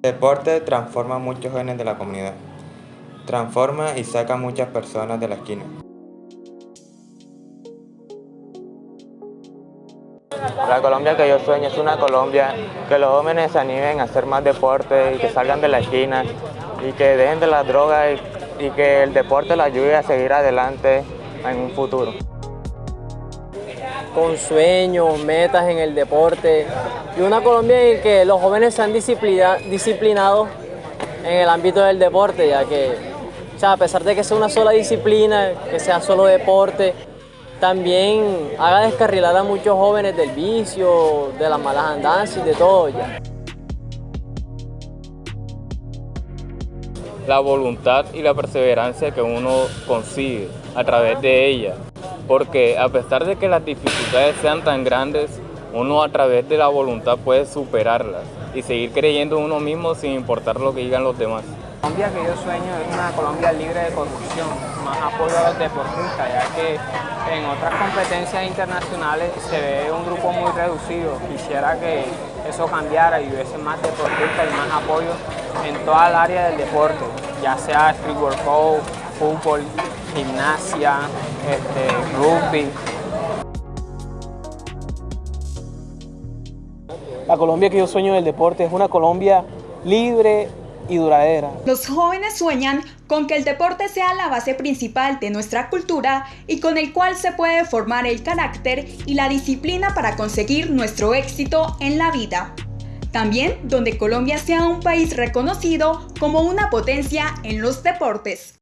El deporte transforma a muchos jóvenes de la comunidad. Transforma y saca a muchas personas de la esquina. La Colombia que yo sueño es una Colombia que los jóvenes se animen a hacer más deporte y que salgan de la esquina y que dejen de las drogas y, y que el deporte les ayude a seguir adelante en un futuro. Con sueños, metas en el deporte y una Colombia en que los jóvenes sean disciplinados en el ámbito del deporte, ya que o sea, a pesar de que sea una sola disciplina, que sea solo deporte, también haga descarrilar a muchos jóvenes del vicio, de las malas andanzas y de todo ya. La voluntad y la perseverancia que uno consigue a través de ella, porque a pesar de que las dificultades sean tan grandes, uno a través de la voluntad puede superarlas y seguir creyendo en uno mismo sin importar lo que digan los demás. La Colombia que yo sueño es una Colombia libre de corrupción, más apoyo a los deportistas, ya que en otras competencias internacionales se ve un grupo muy reducido. Quisiera que eso cambiara y hubiese más deportistas y más apoyo en toda el área del deporte, ya sea street workout, fútbol, gimnasia, este, rugby. La Colombia que yo sueño del deporte es una Colombia libre y duradera. Los jóvenes sueñan con que el deporte sea la base principal de nuestra cultura y con el cual se puede formar el carácter y la disciplina para conseguir nuestro éxito en la vida. También donde Colombia sea un país reconocido como una potencia en los deportes.